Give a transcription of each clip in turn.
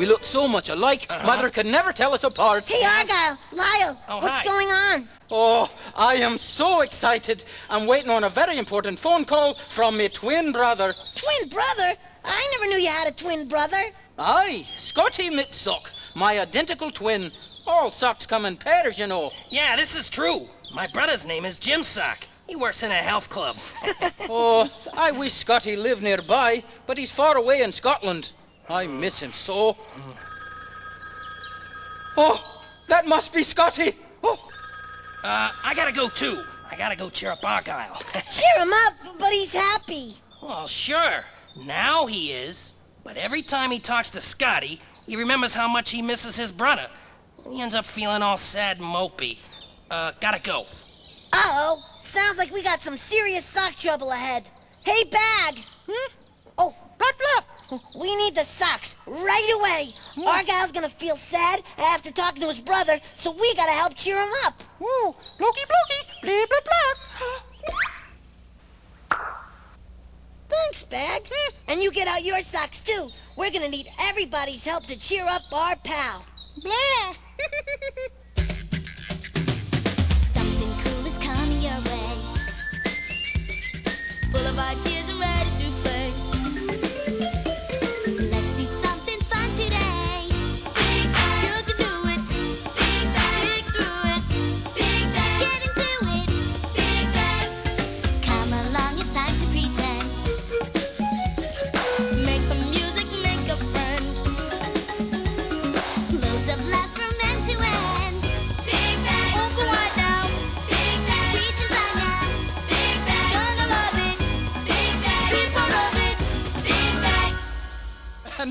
We look so much alike, uh-huh. Mother could never tell us apart. Hey, Argyle, Lyle, Oh, what's hi. going on? Oh, I am so excited. I'm waiting on a very important phone call from my twin brother. Twin brother? I never knew you had a twin brother. Aye, Scotty McSock, my identical twin. All socks come in pairs, you know. Yeah, this is true. My brother's name is Jim Sock. He works in a health club. Oh, I wish Scotty lived nearby, but he's far away in Scotland. I miss him so. Oh, that must be Scotty. Oh, Uh, I gotta go too. I gotta go cheer up Argyle. Cheer him up, but he's happy. well, sure. Now he is. But every time he talks to Scotty, he remembers how much he misses his brother. He ends up feeling all sad and mopey. Uh, gotta go. Uh-oh, sounds like we got some serious sock trouble ahead. Hey, Bag! Hmm? Oh, blop, blop. We need the socks right away. Argyle's gonna feel sad after talking to his brother, so we gotta help cheer him up. Woo, blokey blokey, blah blah blah. Thanks, Bag. Hmm. And you get out your socks, too. We're gonna need everybody's help to cheer up our pal. Blah. Something cool is coming your way. Full of ideas and ready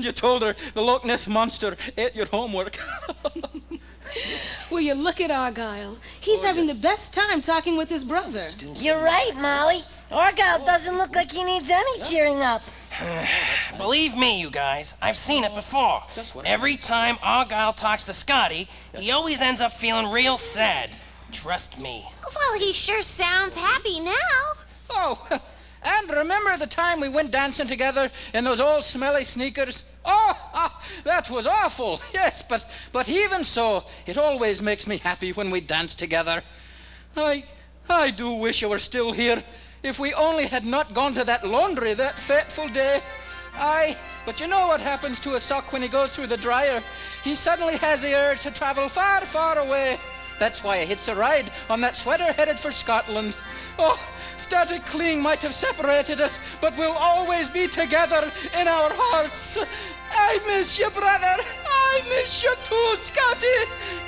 And you told her the Loch Ness monster ate your homework. Will you look at Argyle? He's oh, having the best time talking with his brother. You're right, Molly. Argyle doesn't look like he needs any cheering up. Believe me, you guys, I've seen it before. Every time Argyle talks to Scotty, he always ends up feeling real sad. Trust me. Well, he sure sounds happy now. oh, and remember the time we went dancing together in those old smelly sneakers? Oh, ah, that was awful. Yes, but but even so, it always makes me happy when we dance together. I I do wish you were still here. If we only had not gone to that laundry that fateful day. Aye, but you know what happens to a sock when he goes through the dryer? He suddenly has the urge to travel far, far away. That's why I hitched a ride on that sweater headed for Scotland. Oh, static cling might have separated us, but we'll always be together in our hearts. I miss you, brother. I miss you too, Scotty.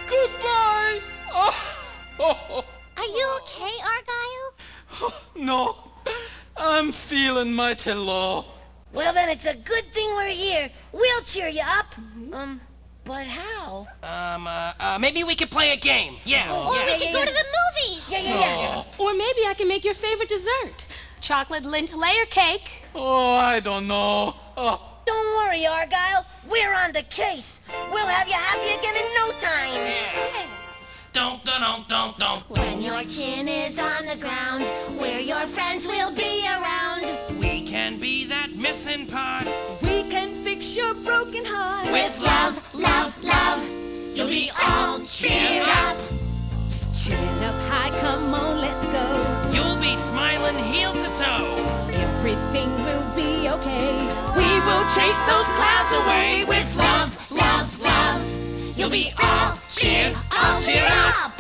Goodbye. Oh, oh, Are you okay, Argyle? oh, no. I'm feeling mighty low. Well, then it's a good thing we're here. We'll cheer you up. Um, but how? Um, uh, uh, maybe we could play a game. Yeah. Or yeah. we could go to the movies. Yeah, yeah, yeah. Or maybe I can make your favorite dessert chocolate lint layer cake. Oh, I don't know. Oh, Don't worry, Argyle. We're on the case. We'll have you happy again in no time. Don't, don't, don't, don't. When your chin is on the ground, where your friends will be around. We can be that missing part. We can fix your broken heart. With love, love, love, you'll be all cheer up. Chin up high, come on, let's go. You'll be smiling heel to toe. Everything will be okay. We will chase those clouds away with Love, love, love, you'll be all cheer, all cheer up.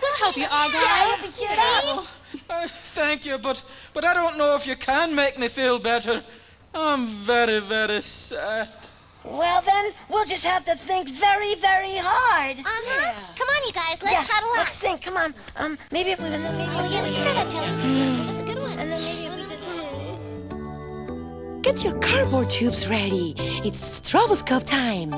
We'll help you, Yeah, I Argyle. hope you cheered up. uh, thank you, but but I don't know if you can make me feel better. I'm very, very sad. Well, then, we'll just have to think very, very hard. Uh-huh. Come on, you guys, let's yeah, cuddle up. let's think. Come on. Um, maybe if we was maybe Oh, yeah, we can try that, Jelly. That's a good one. and then maybe if we did. Get your cardboard tubes ready. It's troublescope time.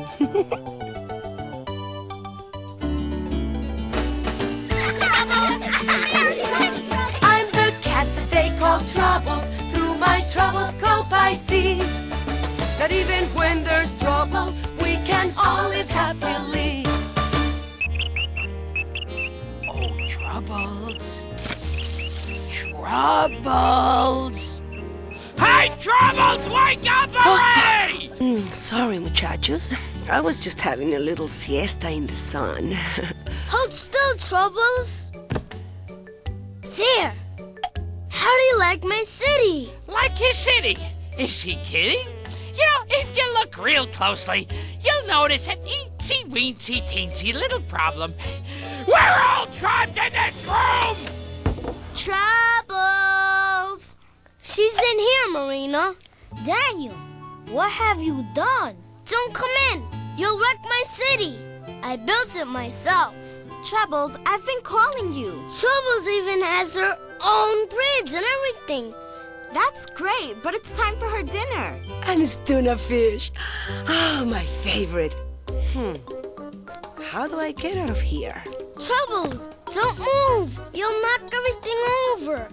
I'm the cat that they call Troubles. Through my troublescope I see that even when there's trouble, we can all live happily. Oh, troubles. Troubles. Hey, Troubles, wake up already! Mm, sorry, muchachos. I was just having a little siesta in the sun. Hold still, Troubles. There. How do you like my city? Like his city. Is she kidding? You know, if you look real closely, you'll notice an eensy weensy teensy little problem. We're all trapped in this room! Troubles. She's in here, Marina. Daniel, what have you done? Don't come in. You'll wreck my city. I built it myself. Troubles, I've been calling you. Troubles even has her own bridge and everything. That's great, but it's time for her dinner. and it's tuna fish. Oh, my favorite. Hmm. How do I get out of here? Troubles, don't move. You'll knock everything over.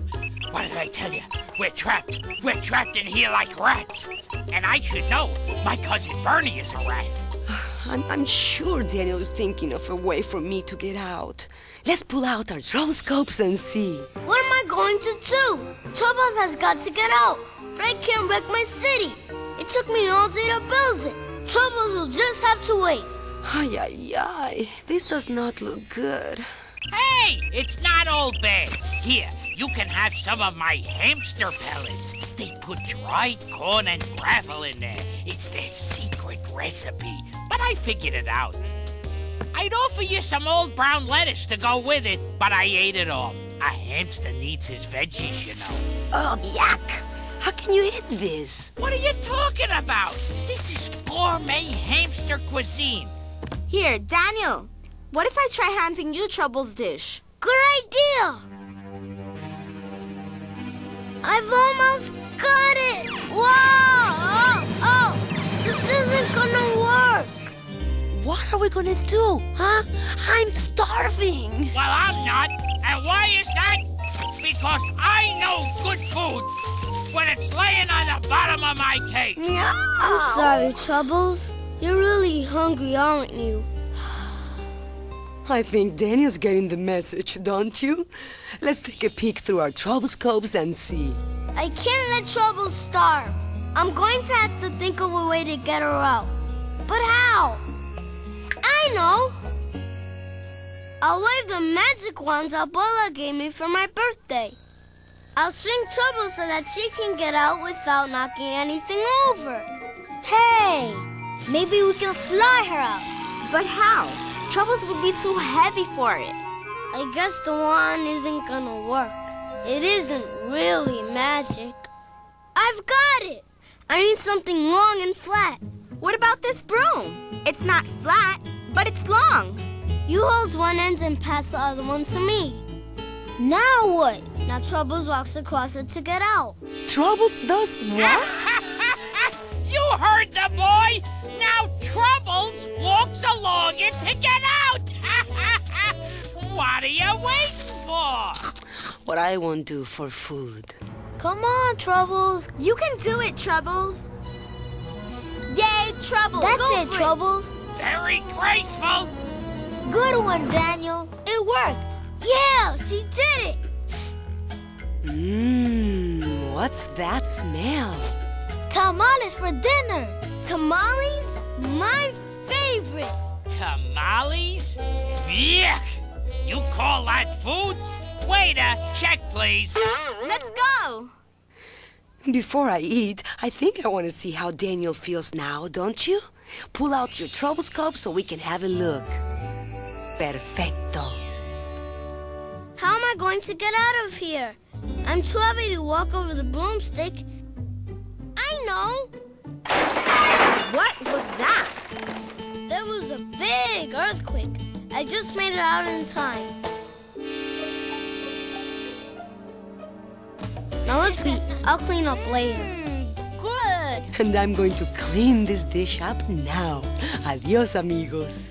What did I tell you? We're trapped. We're trapped in here like rats. And I should know. My cousin Bernie is a rat. I'm, I'm sure Daniel is thinking of a way for me to get out. Let's pull out our troublescopes and see. What am I going to do? Troubles has got to get out. Ray can't wreck my city. It took me all day to build it. Troubles will just have to wait. Ay, ay, ay. This does not look good. Hey, it's not all bad. Here, you can have some of my hamster pellets. They put dried corn and gravel in there. It's their secret recipe. But I figured it out. I'd offer you some old brown lettuce to go with it, but I ate it all. A hamster needs his veggies, you know. Oh, yuck! How can you eat this? What are you talking about? This is gourmet hamster cuisine. Here, Daniel. What if I try handing you Troubles' dish? Good idea. I've almost got it. Whoa! Oh, oh, this isn't gonna work. What are we gonna do? Huh? I'm starving. Well, I'm not. And why is that? Because I know good food when it's laying on the bottom of my cake. Yeah. I'm sorry, Troubles. You're really hungry, aren't you? I think Daniel's getting the message, don't you? Let's take a peek through our troublescopes and see. I can't let Troubles starve. I'm going to have to think of a way to get her out. But how? I know. I'll wave the magic wands Abuela gave me for my birthday. I'll swing Troubles so that she can get out without knocking anything over. Hey, maybe we can fly her out. But how? Troubles would be too heavy for it. I guess the wand isn't gonna work. It isn't really magic. I've got it! I need something long and flat. What about this broom? It's not flat, but it's long. You hold one end and pass the other one to me. Now what? Now Troubles walks across it to get out. Troubles does what? you heard the boy. Now Troubles walks along it to get out. what are you waiting for? What I won't do for food. Come on, Troubles. You can do it, Troubles. Yay, Troubles! That's Go it, for Troubles. Very graceful. Good one, Daniel. It worked. Yeah, she did it. Mmm, what's that smell? Tamales for dinner. Tamales? My favorite. Tamales? Yuck! You call that food? Waiter, check please. Let's go! Before I eat, I think I want to see how Daniel feels now, don't you? Pull out your troublescope so we can have a look. Perfecto. How am I going to get out of here? I'm too heavy to walk over the broomstick. I know. What was that? There was a big earthquake. I just made it out in time. Now let's eat. I'll clean up later. Hmm, good. And I'm going to clean this dish up now. Adios, amigos.